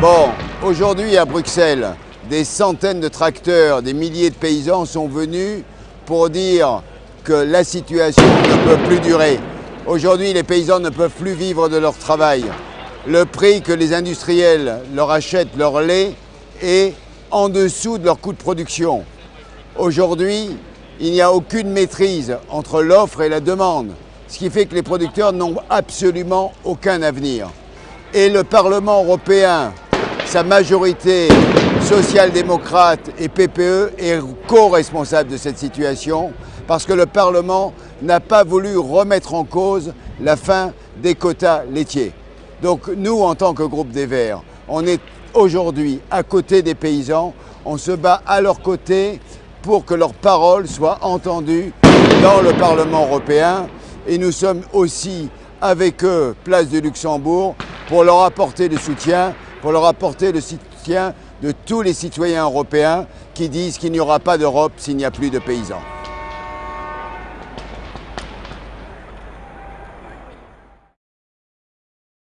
Bon, aujourd'hui à Bruxelles, des centaines de tracteurs, des milliers de paysans sont venus pour dire que la situation ne peut plus durer. Aujourd'hui, les paysans ne peuvent plus vivre de leur travail. Le prix que les industriels leur achètent leur lait est en dessous de leur coût de production. Aujourd'hui, il n'y a aucune maîtrise entre l'offre et la demande, ce qui fait que les producteurs n'ont absolument aucun avenir. Et le Parlement européen, sa majorité social-démocrate et PPE est co-responsable de cette situation parce que le Parlement n'a pas voulu remettre en cause la fin des quotas laitiers. Donc nous, en tant que groupe des Verts, on est aujourd'hui à côté des paysans, on se bat à leur côté pour que leurs paroles soient entendues dans le Parlement européen et nous sommes aussi avec eux, place de Luxembourg, pour leur apporter le soutien pour leur apporter le soutien de tous les citoyens européens qui disent qu'il n'y aura pas d'Europe s'il n'y a plus de paysans.